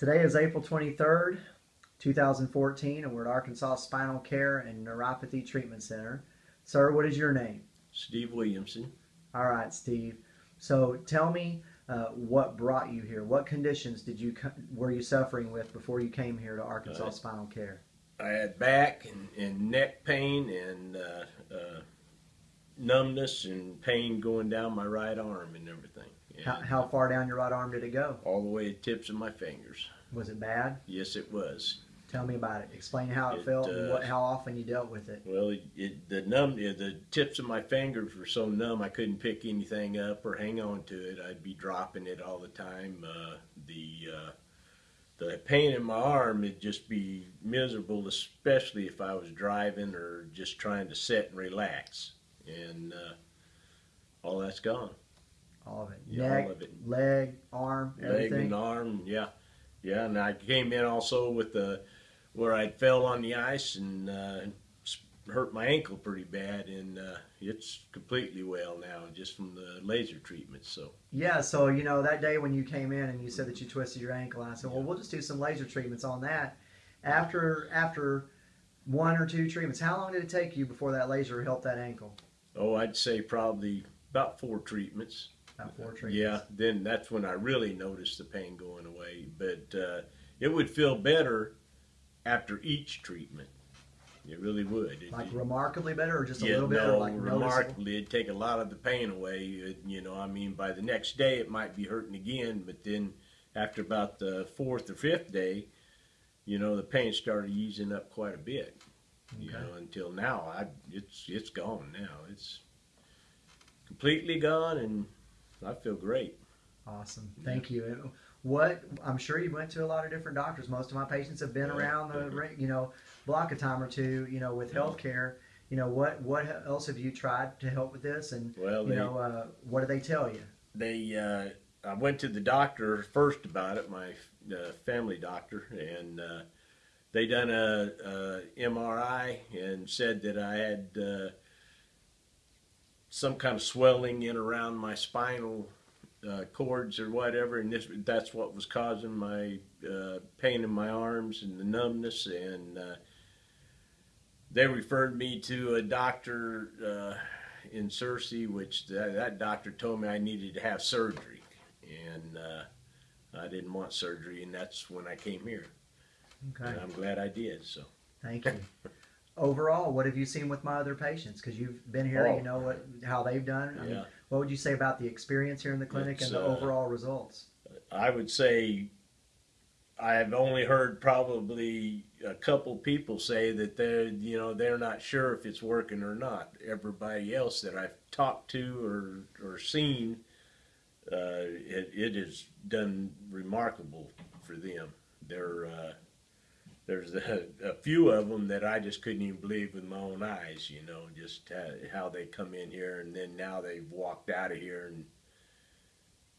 Today is April 23rd, 2014, and we're at Arkansas Spinal Care and Neuropathy Treatment Center. Sir, what is your name? Steve Williamson. All right, Steve. So tell me uh, what brought you here. What conditions did you were you suffering with before you came here to Arkansas uh, Spinal Care? I had back and, and neck pain and uh, uh, numbness and pain going down my right arm and everything. How, how far down your right arm did it go? All the way to the tips of my fingers. Was it bad? Yes, it was. Tell me about it. Explain how it, it felt uh, and what, how often you dealt with it. Well, it, it, the numb, the tips of my fingers were so numb I couldn't pick anything up or hang on to it. I'd be dropping it all the time. Uh, the uh, the pain in my arm would just be miserable, especially if I was driving or just trying to sit and relax. And uh, all that's gone. All of it. Yeah, Neck, all of it. leg, arm, everything. Leg and arm, yeah, yeah. And I came in also with the where I fell on the ice and uh, hurt my ankle pretty bad, and uh, it's completely well now just from the laser treatment. So yeah, so you know that day when you came in and you said that you twisted your ankle, I said, well, we'll just do some laser treatments on that. After after one or two treatments, how long did it take you before that laser helped that ankle? Oh, I'd say probably about four treatments. About four treatments. Yeah, then that's when I really noticed the pain going away. But uh, it would feel better after each treatment. It really would. Like it, remarkably better, or just a yeah, little bit, no, like remarkably. It'd take a lot of the pain away. It, you know, I mean, by the next day it might be hurting again, but then after about the fourth or fifth day, you know, the pain started easing up quite a bit. Okay. You know, until now, I it's it's gone now. It's completely gone, and I feel great. Awesome. Thank you. What I'm sure you went to a lot of different doctors. Most of my patients have been yeah. around the you know block a time or two. You know with healthcare. You know what what else have you tried to help with this? And well, you know uh, what do they tell you? They uh, I went to the doctor first about it, my uh, family doctor, and uh, they done a, a, MRI and said that I had uh, some kind of swelling in around my spinal uh, cords or whatever, and this that's what was causing my uh, pain in my arms and the numbness. And uh, they referred me to a doctor uh, in Searcy, which that, that, doctor told me I needed to have surgery, and uh, I didn't want surgery, and that's when I came here. Okay. And I'm glad I did. So. Thank you. Overall, what have you seen with my other patients? Because you've been here, oh. you know what how they've done. I yeah. Mean, what would you say about the experience here in the clinic it's, and the uh, overall results? I would say I've only heard probably a couple people say that they're you know they're not sure if it's working or not. Everybody else that I've talked to or or seen, uh, it, it has done remarkable for them. They're uh, there's a, a, few of them that I just couldn't even believe with my own eyes, you know, just how they come in here and then now they've walked out of here and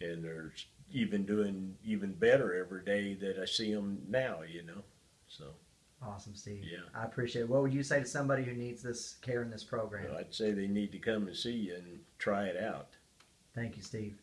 and they're even doing even better every day that I see them now, you know. So awesome, Steve. Yeah, I appreciate it. What would you say to somebody who needs this care in this program? Well, I'd say they need to come and see you and try it out. Thank you, Steve.